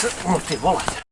са мултиволата.